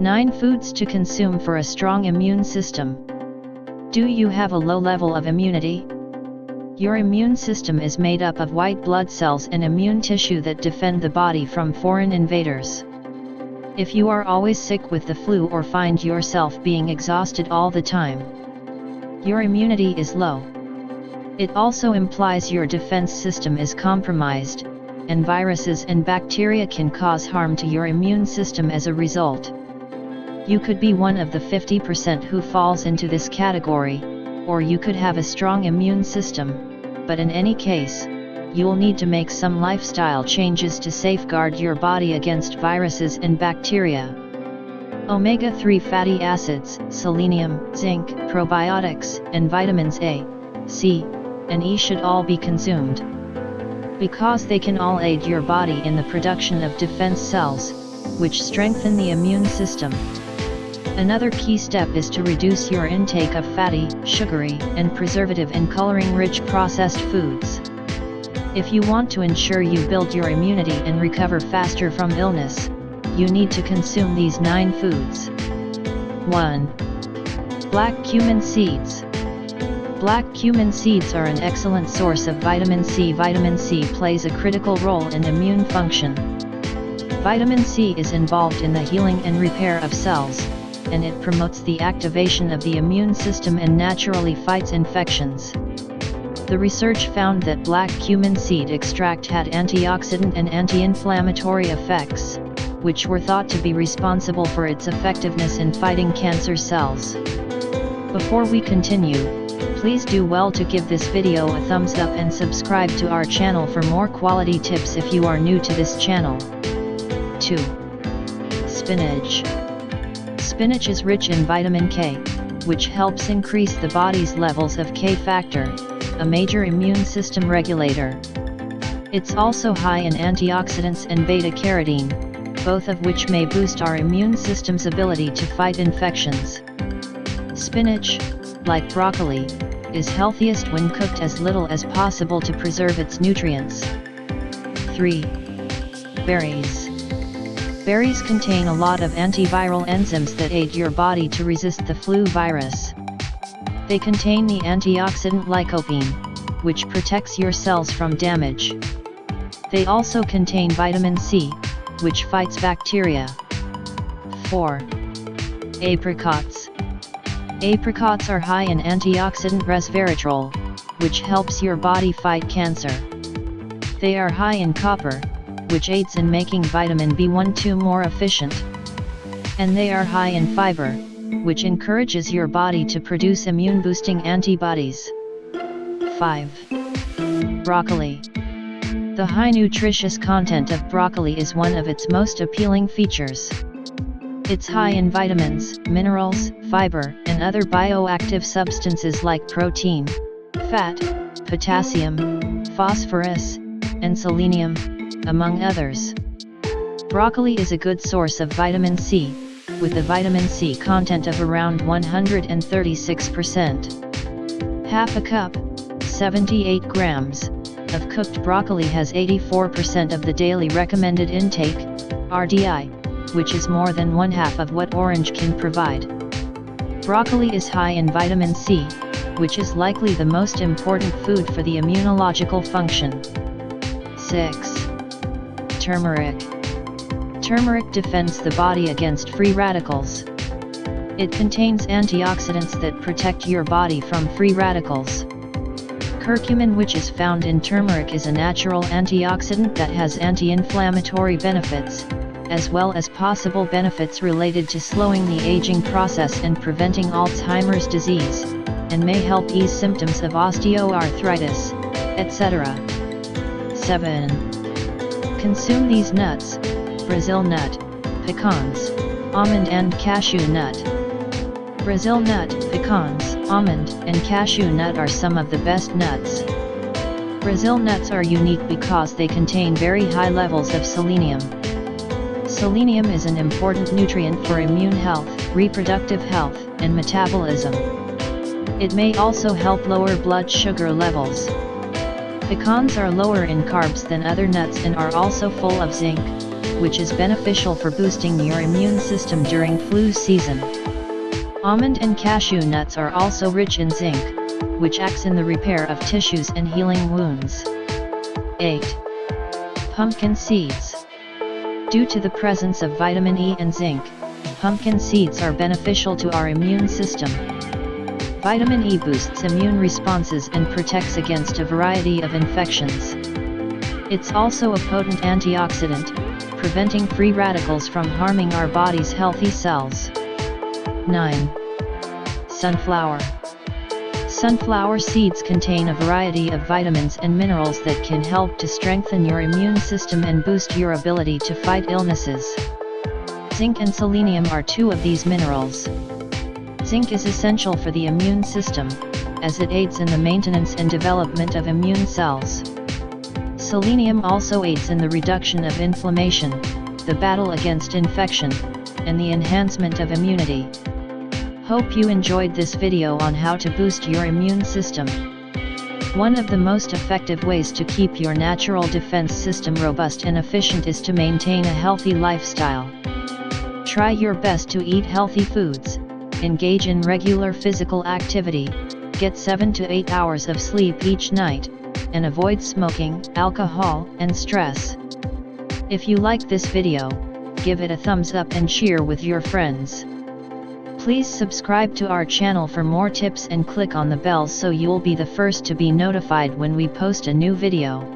9 Foods to consume for a strong immune system. Do you have a low level of immunity? Your immune system is made up of white blood cells and immune tissue that defend the body from foreign invaders. If you are always sick with the flu or find yourself being exhausted all the time, your immunity is low. It also implies your defense system is compromised, and viruses and bacteria can cause harm to your immune system as a result. You could be one of the 50% who falls into this category, or you could have a strong immune system, but in any case, you'll need to make some lifestyle changes to safeguard your body against viruses and bacteria. Omega-3 fatty acids, selenium, zinc, probiotics, and vitamins A, C, and E should all be consumed. Because they can all aid your body in the production of defense cells, which strengthen the immune system. Another key step is to reduce your intake of fatty, sugary, and preservative and coloring-rich processed foods. If you want to ensure you build your immunity and recover faster from illness, you need to consume these 9 foods. 1. Black cumin seeds. Black cumin seeds are an excellent source of vitamin C. Vitamin C plays a critical role in immune function. Vitamin C is involved in the healing and repair of cells, and it promotes the activation of the immune system and naturally fights infections. The research found that black cumin seed extract had antioxidant and anti-inflammatory effects, which were thought to be responsible for its effectiveness in fighting cancer cells. Before we continue, please do well to give this video a thumbs up and subscribe to our channel for more quality tips if you are new to this channel. 2. Spinach Spinach is rich in vitamin K, which helps increase the body's levels of K factor, a major immune system regulator. It's also high in antioxidants and beta-carotene, both of which may boost our immune system's ability to fight infections. Spinach, like broccoli, is healthiest when cooked as little as possible to preserve its nutrients. 3. Berries Berries contain a lot of antiviral enzymes that aid your body to resist the flu virus. They contain the antioxidant lycopene, which protects your cells from damage. They also contain vitamin C, which fights bacteria. 4. Apricots Apricots are high in antioxidant resveratrol, which helps your body fight cancer. They are high in copper, which aids in making vitamin B12 more efficient. And they are high in fiber, which encourages your body to produce immune-boosting antibodies. 5. Broccoli The high nutritious content of broccoli is one of its most appealing features. It's high in vitamins, minerals, fiber, and other bioactive substances like protein, fat, potassium, phosphorus, and selenium, among others. Broccoli is a good source of vitamin C, with a vitamin C content of around 136%. Half a cup, 78 grams, of cooked broccoli has 84% of the daily recommended intake, RDI, which is more than one half of what orange can provide. Broccoli is high in vitamin C, which is likely the most important food for the immunological function. 6. Turmeric Turmeric defends the body against free radicals. It contains antioxidants that protect your body from free radicals. Curcumin which is found in turmeric is a natural antioxidant that has anti-inflammatory benefits, as well as possible benefits related to slowing the aging process and preventing Alzheimer's disease, and may help ease symptoms of osteoarthritis, etc. 7. Consume these nuts, Brazil nut, pecans, almond and cashew nut. Brazil nut, pecans, almond, and cashew nut are some of the best nuts. Brazil nuts are unique because they contain very high levels of selenium. Selenium is an important nutrient for immune health, reproductive health, and metabolism. It may also help lower blood sugar levels. Pecans are lower in carbs than other nuts and are also full of zinc, which is beneficial for boosting your immune system during flu season. Almond and cashew nuts are also rich in zinc, which acts in the repair of tissues and healing wounds. 8. Pumpkin seeds. Due to the presence of vitamin E and zinc, pumpkin seeds are beneficial to our immune system. Vitamin E boosts immune responses and protects against a variety of infections. It's also a potent antioxidant, preventing free radicals from harming our body's healthy cells. 9. Sunflower. Sunflower seeds contain a variety of vitamins and minerals that can help to strengthen your immune system and boost your ability to fight illnesses. Zinc and selenium are two of these minerals. Zinc is essential for the immune system, as it aids in the maintenance and development of immune cells. Selenium also aids in the reduction of inflammation, the battle against infection, and the enhancement of immunity. Hope you enjoyed this video on how to boost your immune system. One of the most effective ways to keep your natural defense system robust and efficient is to maintain a healthy lifestyle. Try your best to eat healthy foods, engage in regular physical activity, get 7 to 8 hours of sleep each night, and avoid smoking, alcohol, and stress. If you like this video, give it a thumbs up and share with your friends. Please subscribe to our channel for more tips and click on the bell so you'll be the first to be notified when we post a new video.